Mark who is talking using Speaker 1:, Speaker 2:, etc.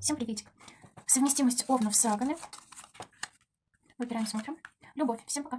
Speaker 1: Всем приветик. Совместимость овнов с сагами. Выбираем, смотрим. Любовь. Всем пока.